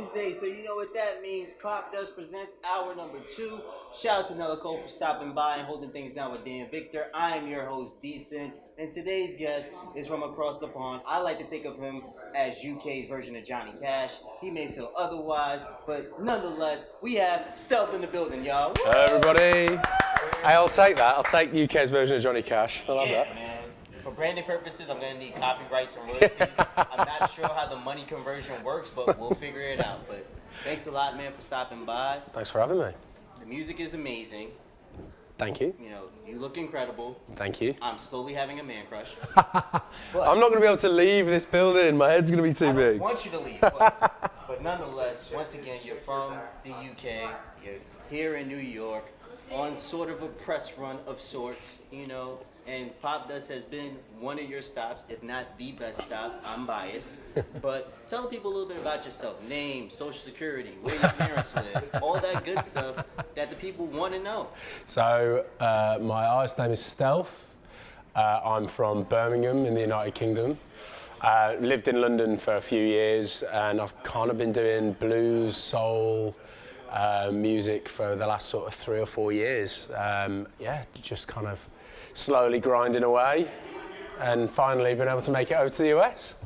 Wednesday, so you know what that means. Pop Dust presents hour number two. Shout out to Nella Cole for stopping by and holding things down with Dan Victor. I am your host, Decent, and today's guest is from across the pond. I like to think of him as UK's version of Johnny Cash. He may feel otherwise, but nonetheless, we have Stealth in the building, y'all. Hello, everybody. Hey, I'll take that. I'll take UK's version of Johnny Cash. I love Yeah, that. man. For branding purposes, I'm gonna need copyrights and royalties. I'm not sure how the money conversion works, but we'll figure it out. But thanks a lot, man, for stopping by. Thanks for having me. The music is amazing. Thank you. You know, you look incredible. Thank you. I'm slowly having a man crush. I'm not going to be able to leave this building. My head's going to be too don't big. want you to leave, but, but nonetheless, once again, you're from the UK. You're here in New York on sort of a press run of sorts, you know. And Pop Dust has been one of your stops, if not the best stops. I'm biased, but tell people a little bit about yourself: name, social security, where your parents live, all that good stuff that the people want to know. So, uh, my artist name is Stealth. Uh, I'm from Birmingham in the United Kingdom. Uh, lived in London for a few years, and I've kind of been doing blues, soul, uh, music for the last sort of three or four years. Um, yeah, just kind of slowly grinding away, and finally been able to make it over to the US.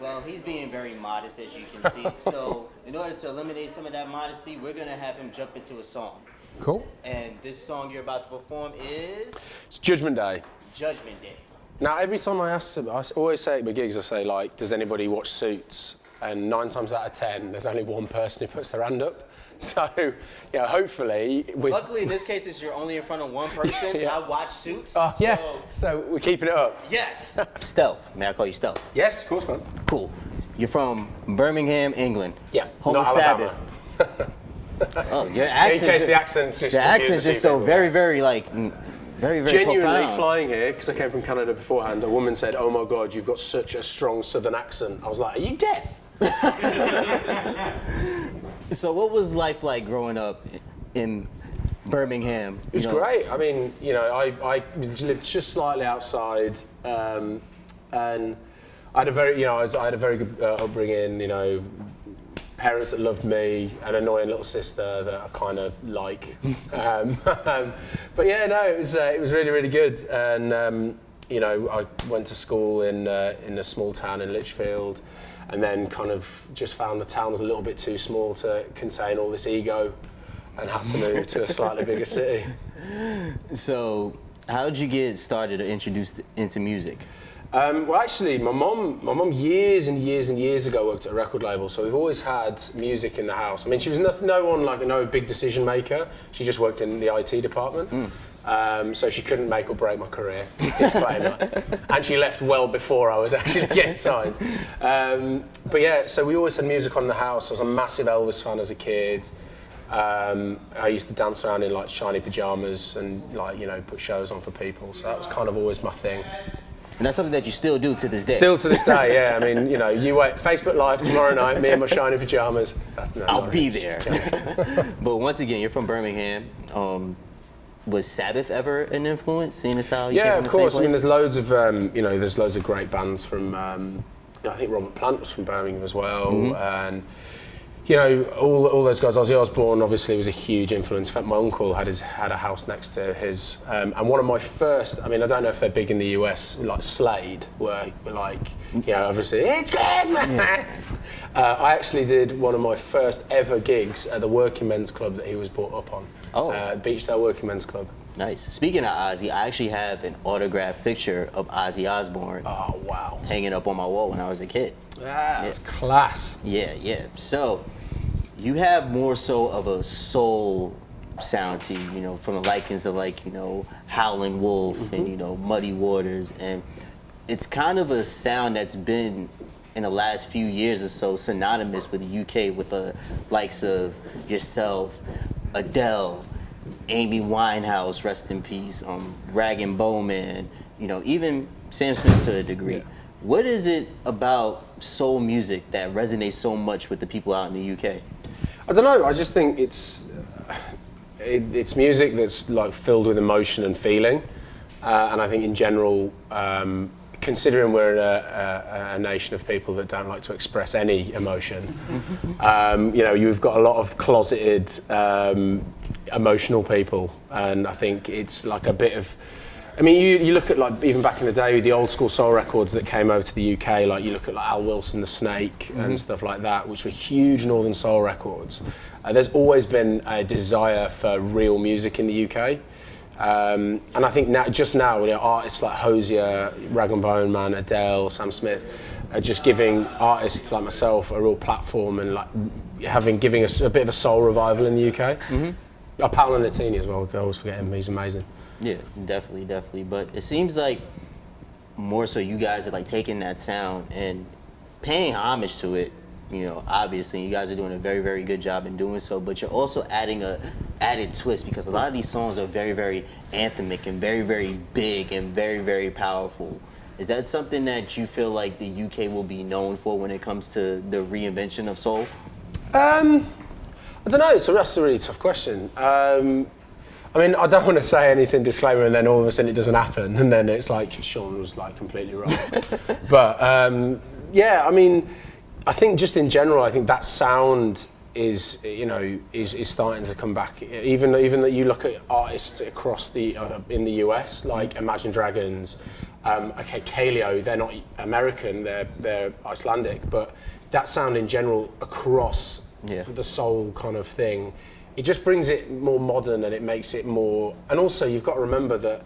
Well, he's being very modest, as you can see. so, in order to eliminate some of that modesty, we're gonna have him jump into a song. Cool. And this song you're about to perform is It's Judgment Day. Judgment Day. Now, every time I ask them, I always say at my gigs, I say, like, does anybody watch Suits? And nine times out of ten, there's only one person who puts their hand up. So, yeah, hopefully, with. Luckily, in this case, it's you're only in front of one person. Yeah. I watch Suits. Oh, so- yes. So we're keeping it up. Yes. Stealth. May I call you Stealth? Yes, of course, man. Cool. You're from Birmingham, England. Yeah, Home not of Alabama. Sabbath. oh, your accent. In accent. case the accent's just. the accent's confusing just so people. very, very like, very, very Genuinely profound. flying here, because I came from Canada beforehand, a woman said, Oh my God, you've got such a strong southern accent. I was like, Are you deaf? So, what was life like growing up in Birmingham? It was great. I mean, you know, I, I lived just slightly outside, um, and I had a very, you know, I, was, I had a very good uh, upbringing. You know, parents that loved me, an annoying little sister that I kind of like. um, but yeah, no, it was uh, it was really really good, and um, you know, I went to school in uh, in a small town in Lichfield. And then kind of just found the town was a little bit too small to contain all this ego and had to move to a slightly bigger city. So, how did you get started or introduced into music? Um, well, actually, my mom, my mom, years and years and years ago worked at a record label, so we've always had music in the house. I mean, she was nothing, no one like no big decision maker. She just worked in the IT department, um, so she couldn't make or break my career. Disclaimer. and she left well before I was actually getting signed. Um, but yeah, so we always had music on in the house. I was a massive Elvis fan as a kid. Um, I used to dance around in like shiny pajamas and like you know put shows on for people. So that was kind of always my thing. And that's something that you still do to this day. Still to this day, yeah. I mean, you know, you wait Facebook Live tomorrow night, me in my shiny pajamas. That's no, I'll be there. but once again, you're from Birmingham. Was Sabbath ever an influence? Seeing as how you Yeah, of course. I mean, there's loads of um, you know, there's loads of great bands from. Um, I think Robert Plant was from Birmingham as well, Mm-hmm. and you know, all, all those guys. Ozzy Osbourne obviously was a huge influence. In fact, my uncle had his had a house next to his, um, and one of my first. I mean, I don't know if they're big in the US, like Slade, were, like, you know, obviously it's Christmas. Uh, I actually did one of my first ever gigs at the Working Men's Club that he was brought up on. Oh. uh, Beachdale Working Men's Club. Nice. Speaking of Ozzy, I actually have an autographed picture of Ozzy Osbourne Oh wow. hanging up on my wall when I was a kid. Ah, that's class. Yeah, yeah. So you have more so of a soul sound to you, you know, from the likings of like, you know, Howlin' Wolf and, mm-hmm. you know, Muddy Waters. And it's kind of a sound that's been in the last few years or so synonymous with the UK with the likes of yourself, Adele, Amy Winehouse, rest in peace, um, Rag and Bone Man, you know, even Sam Smith to a degree. Yeah. What is it about soul music that resonates so much with the people out in the UK? I don't know. I just think it's it, it's music that's like filled with emotion and feeling, uh, and I think in general, um, considering we're a, a, a, nation of people that don't like to express any emotion, um, you know, you've got a lot of closeted, um, emotional people, and I think it's like a bit of. I mean, you, you look at like even back in the day, the old school soul records that came over to the UK, like you look at like Al Wilson, The Snake, mm-hmm. and stuff like that, which were huge Northern soul records. Uh, there's always been a desire for real music in the UK. Um, and I think now, just now, you know, artists like Hozier, Rag and Bone Man, Adele, Sam Smith, are just giving artists like myself a real platform and like having giving us a bit of a soul revival in the UK. Mm-hmm. Oh, Paolo Nutini as well. I always forget him. He's amazing. Yeah, definitely, definitely. But it seems like more so you guys are like taking that sound and paying homage to it you know, obviously you guys are doing a very, very good job in doing so, but you're also adding a added twist because a lot of these songs are very, very anthemic and very, very big and very, very powerful. Is that something that you feel like the UK will be known for when it comes to the reinvention of soul? Um, I don't know. It's a, that's a really tough question. Um, I mean, I don't want to say anything disclaimer and then all of a sudden it doesn't happen and then it's like Sean was like completely wrong. but um, yeah, I mean I think just in general, I think that sound is you know is, is starting to come back. Even even that you look at artists across the uh, in the US like Imagine Dragons, um, okay, Kaleo, they're not American, they're they're Icelandic, but that sound in general across yeah. the soul kind of thing, it just brings it more modern and it makes it more. And also, you've got to remember that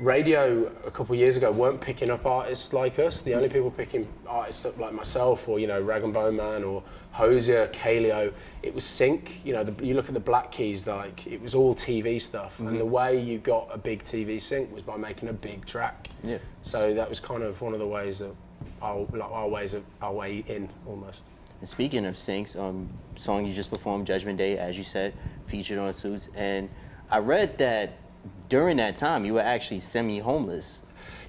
radio a couple of years ago weren't picking up artists like us. The only people picking artists up like myself or, you know, Rag and Bone Man or Hozier, Kaleo, it was sync. You know, the, you look at the Black Keys, like it was all TV stuff. Mm-hmm. And the way you got a big TV sync was by making a big track. Yeah. So that was kind of one of the ways that our, like our ways of our way in almost. And speaking of syncs, um, song you just performed, Judgment Day, as you said, featured on Suits. And I read that during that time, you were actually semi-homeless.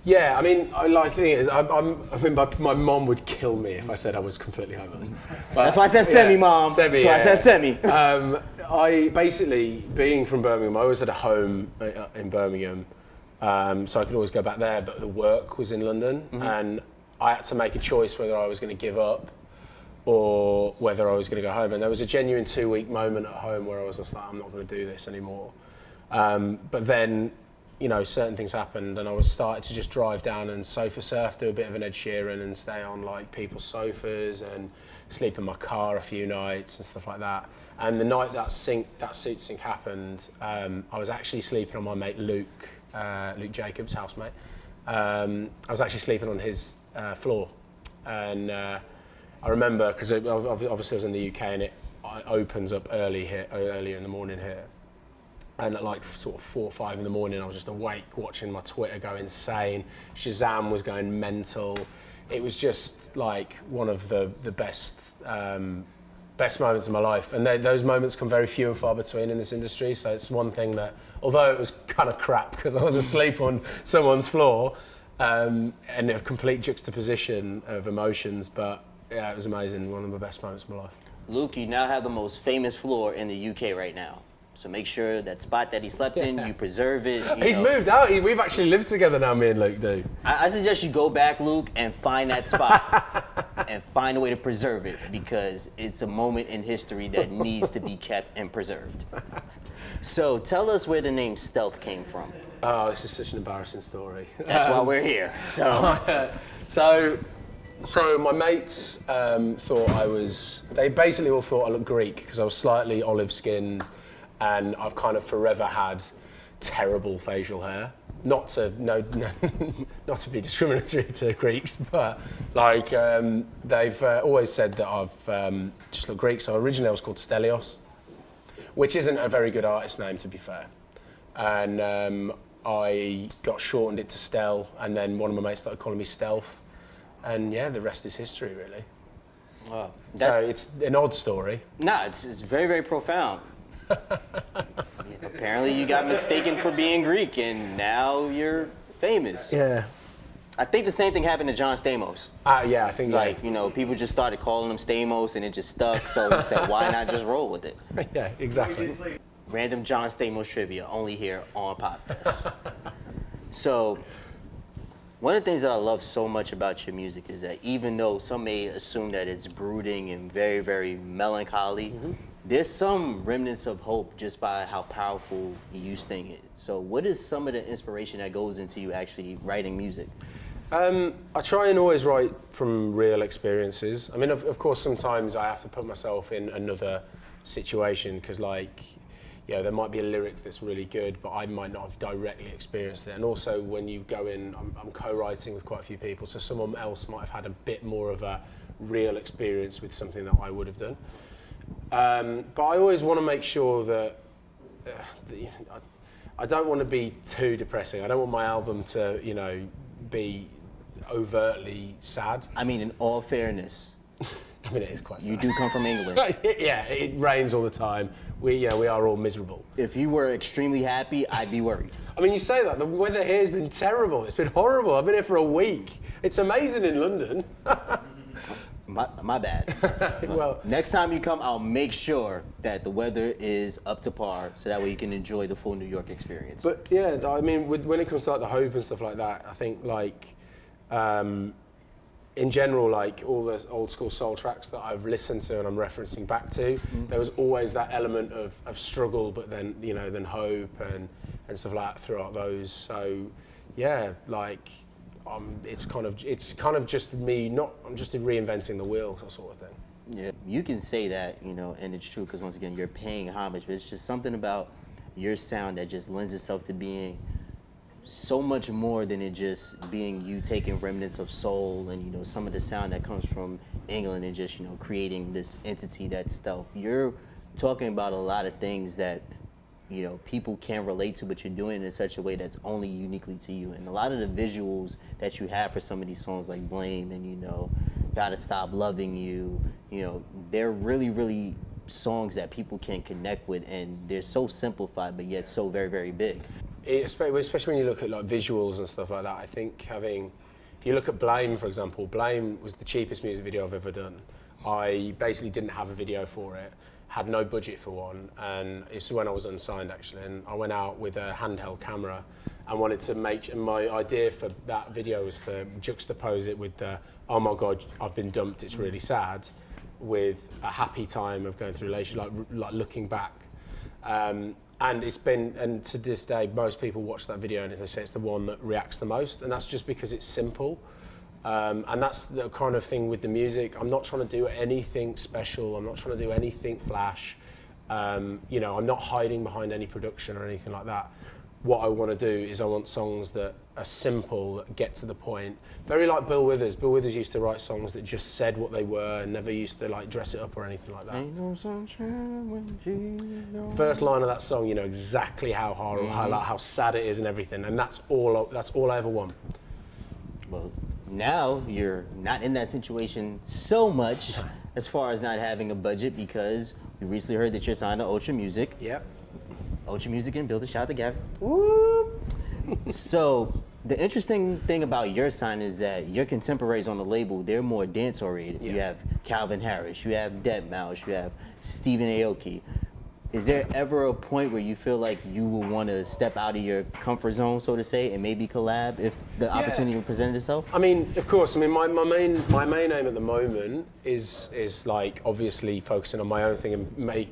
Yeah, I mean, I like the thing is, I'm, I'm, i mean, my, my mom would kill me if I said I was completely homeless. But, That's why I said semi, yeah, mom. Semi, That's why yeah. I said semi. Um, I basically, being from Birmingham, I always had a home uh, in Birmingham, um, so I could always go back there. But the work was in London, mm-hmm. and I had to make a choice whether I was going to give up or whether I was going to go home. And there was a genuine two-week moment at home where I was just like, I'm not going to do this anymore. Um, but then, you know, certain things happened, and I was started to just drive down and sofa surf, do a bit of an Ed Sheeran, and stay on like people's sofas and sleep in my car a few nights and stuff like that. And the night that sync, that suit sync happened, um, I was actually sleeping on my mate Luke, uh, Luke Jacobs' housemate. Um, I was actually sleeping on his uh, floor, and uh, I remember because obviously I was in the UK and it opens up early here, earlier in the morning here and at like sort of four or five in the morning, I was just awake watching my Twitter go insane. Shazam was going mental. It was just like one of the the best um, best moments of my life, and they, those moments come very few and far between in this industry. So it's one thing that, although it was kind of crap because I was asleep on someone's floor, um, and a complete juxtaposition of emotions, but yeah, it was amazing. One of the best moments of my life. Luke, you now have the most famous floor in the UK right now. So make sure that spot that he slept in, you preserve it. You He's know. moved out. We've actually lived together now, me and Luke do. I, I suggest you go back, Luke, and find that spot and find a way to preserve it because it's a moment in history that needs to be kept and preserved. So tell us where the name Stealth came from. Oh, this is such an embarrassing story. That's um, why we're here. So, so, so my mates um, thought I was. They basically all thought I looked Greek because I was slightly olive-skinned and I've kind of forever had terrible facial hair. Not to no, no not to be discriminatory to Greeks, but like um, they've uh, always said that I've um, just looked Greek. So originally I was called Stelios, which isn't a very good artist name to be fair, and um, I got shortened it to Stel, and then one of my mates started calling me Stealth, and yeah, the rest is history really. Wow. That, so it's an odd story. No, it's, it's very, very profound. Apparently, you got mistaken for being Greek, and now you're famous. Yeah. I think the same thing happened to John Stamos. Uh, yeah, I think like yeah. you know people just started calling him Stamos, and it just stuck. So he said, "Why not just roll with it?" Yeah, exactly. Random John Stamos trivia only here on podcast. So, one of the things that I love so much about your music is that even though some may assume that it's brooding and very, very melancholy, there's some remnants of hope just by how powerful you sing it. So, what is some of the inspiration that goes into you actually writing music? Um, I try and always write from real experiences. I mean, of, of course, sometimes I have to put myself in another situation because, like, you know, there might be a lyric that's really good, but I might not have directly experienced it. And also, when you go in, I'm, I'm co-writing with quite a few people, so someone else might have had a bit more of a real experience with something that I would have done. Um, but I always want to make sure that, uh, the, I, I don't want to be too depressing. I don't want my album to, you know, be overtly sad. I mean, in all fairness, I mean, it is quite sad. you do come from England. yeah, it rains all the time. We, you know, we are all miserable. If you were extremely happy, I'd be worried. I mean, you say that the weather here has been terrible. It's been horrible. I've been here for a week. It's amazing in London. My, my bad. well, Next time you come, I'll make sure that the weather is up to par, so that way you can enjoy the full New York experience. But yeah, I mean, when it comes to like the hope and stuff like that, I think like, um, in general, like all the old school soul tracks that I've listened to and I'm referencing back to, there was always that element of, of struggle, but then you know, then hope and and stuff like that throughout those. So yeah, like. Um, it's kind of it's kind of just me not I'm just reinventing the wheel sort of thing. Yeah, you can say that, you know, and it's true because once again, you're paying homage, but it's just something about your sound that just lends itself to being so much more than it just being you taking remnants of soul and you know some of the sound that comes from England and just you know creating this entity that's stealth. You're talking about a lot of things that you know people can relate to, but you're doing it in such a way that's only uniquely to you. And a lot of the visuals that you have for some of these songs, like "Blame" and you know, "Gotta Stop Loving You," you know, they're really, really songs that people can connect with, and they're so simplified, but yet so very, very big. Especially when you look at like visuals and stuff like that. I think having, if you look at Blame for example, Blame was the cheapest music video I've ever done. I basically didn't have a video for it, had no budget for one, and it's when I was unsigned actually. And I went out with a handheld camera and wanted to make. And my idea for that video was to juxtapose it with the, oh my god, I've been dumped. It's really sad, with a happy time of going through relation, like like looking back. Um, and it's been, and to this day, most people watch that video and they say it's the one that reacts the most, and that's just because it's simple. Um, and that's the kind of thing with the music. I'm not trying to do anything special. I'm not trying to do anything flash. Um, you know, I'm not hiding behind any production or anything like that. What I want to do is I want songs that are simple, that get to the point. Very like Bill Withers. Bill Withers used to write songs that just said what they were and never used to like dress it up or anything like that. Ain't no sunshine when she's. First line of that song, you know exactly how hard, how, mm-hmm. like, how sad it is and everything, and that's all. That's all I ever want. Well, now you're not in that situation so much as far as not having a budget because we recently heard that you're signed to Ultra Music. Yep. Ultra Music and Build a Shout together. Woo! So the interesting thing about your sign is that your contemporaries on the label, they're more dance oriented. You have Calvin Harris, you have deadmau5, you have Stephen Aoki. Is there ever a point where you feel like you will want to step out of your comfort zone, so to say, and maybe collab if the opportunity presented itself? I mean, of course. I mean, my, my main my main aim at the moment is is like obviously focusing on my own thing and make.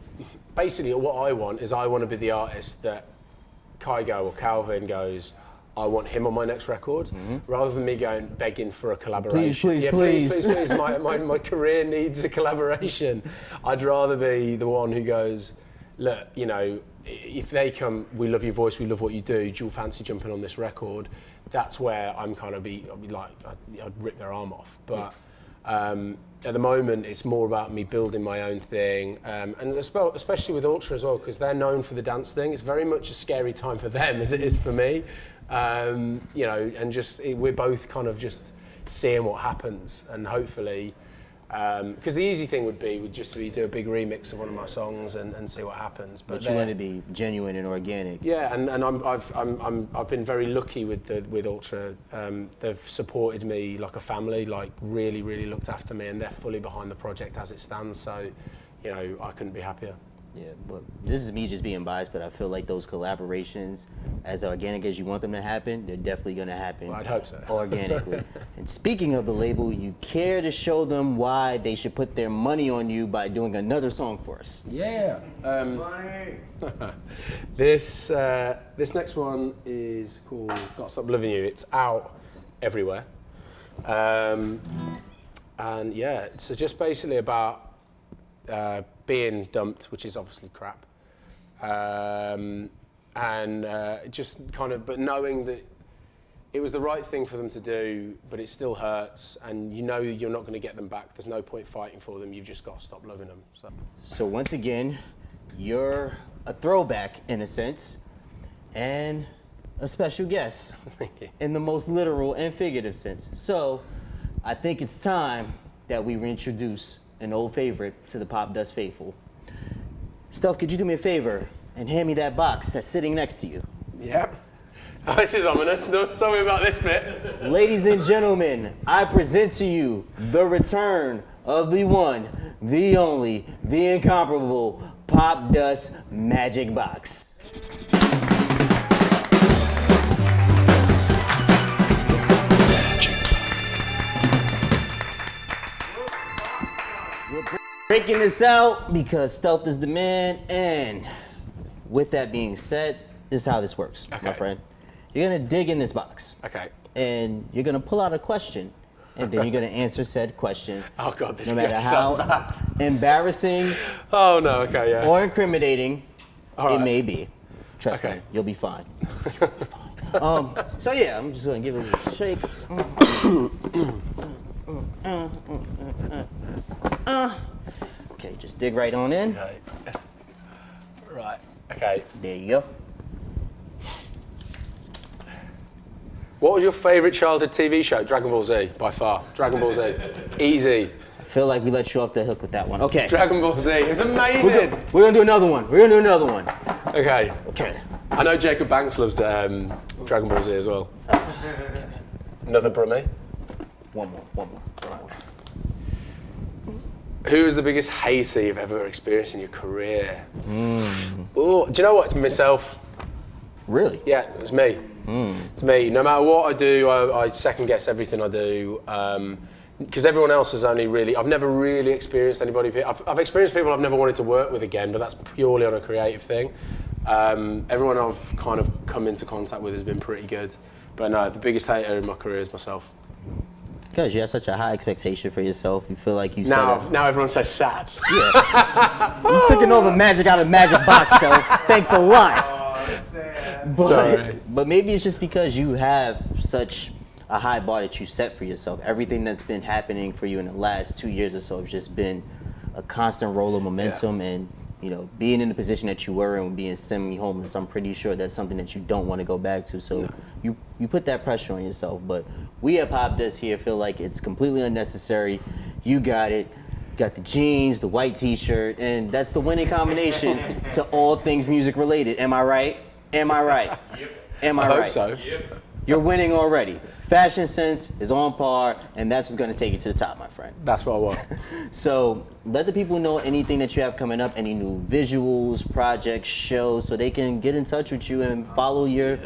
Basically, what I want is I want to be the artist that Kygo or Calvin goes. I want him on my next record, mm-hmm. rather than me going begging for a collaboration. please, yeah, please. please, please, please. My, my, my career needs a collaboration. I'd rather be the one who goes, look, you know, if they come, we love your voice, we love what you do. Do you fancy jumping on this record? That's where I'm kind of be, I'd be like, I'd, I'd rip their arm off. But um, at the moment, it's more about me building my own thing, um, and especially with Ultra as well, because they're known for the dance thing. It's very much a scary time for them as it is for me. Um, you know, and just it, we're both kind of just seeing what happens, and hopefully. Because the easy thing would be would just be do a big remix of one of my songs and, and see what happens. But you want to be genuine and organic. yeah, and, and I'm, I've, I'm, I'm, I've been very lucky with the, with Ultra. Um, they've supported me like a family, like really, really looked after me, and they're fully behind the project as it stands. So, you know, I couldn't be happier. Yeah, but this is me just being biased, but I feel like those collaborations, as organic as you want them to happen, they're definitely gonna happen. I'd hope so. Organically. and speaking of the label, you care to show them why they should put their money on you by doing another song for us. Yeah. Um, this uh, this next one is called "Got to Stop Loving You." It's out everywhere, um, and yeah, it's just basically about uh, being dumped, which is obviously crap, um, and uh, just kind of, but knowing that it was the right thing for them to do, but it still hurts, and you know you're not going to get them back. There's no point fighting for them. You've just got to stop loving them. So. So once again, you're a throwback in a sense, and a special guest in the most literal and figurative sense. So I think it's time that we reintroduce an old favorite to the Pop Dust faithful. Stealth, could you do me a favor and hand me that box that's sitting next to you? Yep. Oh, this is ominous. Don't tell me about this bit. Ladies and gentlemen, I present to you the return of the one, the only, the incomparable Pop Dust Magic Box. Breaking this out because stealth is the man, and with that being said, this is how this works, my friend. You're gonna dig in this box Okay. and you're gonna pull out a question, and then you're gonna answer said question. Oh god, this no is matter how so embarrassing Oh no. Okay. Yeah. or incriminating All it may be. Trust Okay. me, you'll be fine. um, so yeah, I'm just gonna give it a shake. Okay, just dig right on in. Okay. Right. Okay. There you go. What was your favourite childhood TV show? Dragon Ball Z, by far. Dragon Ball Z. Easy. I feel like we let you off the hook with that one. Okay. Dragon Ball Z. It was We're amazing. gonna, we're gonna do another one. We're gonna do another one. Okay. Okay. I know Jacob Banks loves um, Dragon Ball Z as well. Another Brummy. One more. One more. Who is the biggest hater you've ever experienced in your career? Hmm. Oh, do you know what? It's myself. Really? Yeah, it's me. It's me. No matter what I do, I, I second guess everything I do. Because everyone else has only really, I've never really experienced anybody. I've, I've experienced people I've never wanted to work with again, but that's purely on a creative thing. Um, everyone I've kind of come into contact with has been pretty good. But no, the biggest hater in my career is myself. Because you have such a high expectation for yourself, you feel like you Now, set now everyone's so sad. a, yeah. you took all the magic out of Magic Box, Stealth. Thanks a lot. Oh, but, Sorry. but maybe it's just because you have such a high bar that you set for yourself. Everything that's been happening for you in the last two years or so has just been a constant roll of momentum and you know, being in the position that you were in, being semi-homeless, I'm pretty sure that's something that you don't want to go back to. So you you put that pressure on yourself. But we at Pop Dust here feel like it's completely unnecessary. You got it. Got the jeans, the white T-shirt, and that's the winning combination to all things music related. Am I right? Am I right? Am I, I hope right? so. You're winning already. Fashion sense is on par, and that's what's going to take you to the top, my friend. That's what I want. So let the people know anything that you have coming up, any new visuals, projects, shows, so they can get in touch with you and follow your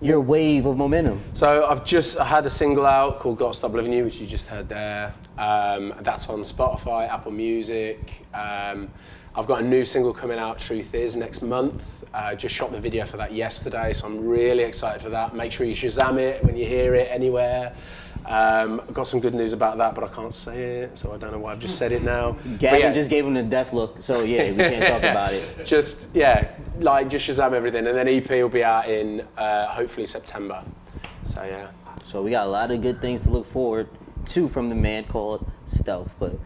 your wave of momentum. So I've just I had a single out called "Got to Stop Loving You," which you just heard there. Um, that's on Spotify, Apple Music. Um, I've got a new single coming out, "Truth Is," next month. Uh, just shot the video for that yesterday, so I'm really excited for that. Make sure you Shazam it when you hear it anywhere. Um, I've got some good news about that, but I can't say it, so I don't know why I've just said it now. Gavin yeah, just gave him the death look, so yeah, we can't talk about it. just yeah, like just Shazam everything, and then EP will be out in uh, hopefully September. So yeah. So we got a lot of good things to look forward to from the man called Stealth. But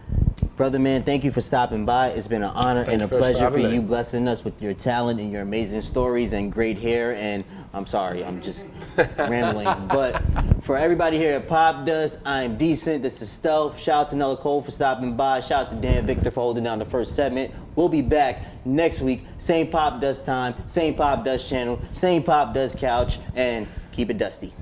brother man, thank you for stopping by. It's been an honor and a you first for pleasure for you blessing us with your talent and your amazing stories and great hair. And I'm sorry, I'm just rambling. But for everybody here at Pop Dust, I'm decent. This is Stealth. Shout out to Nella Cole for stopping by. Shout out to Dan Victor for holding down the first segment. We'll be back next week. Same Pop Dust time, same Pop Dust channel, same Pop Dust couch, and keep it dusty.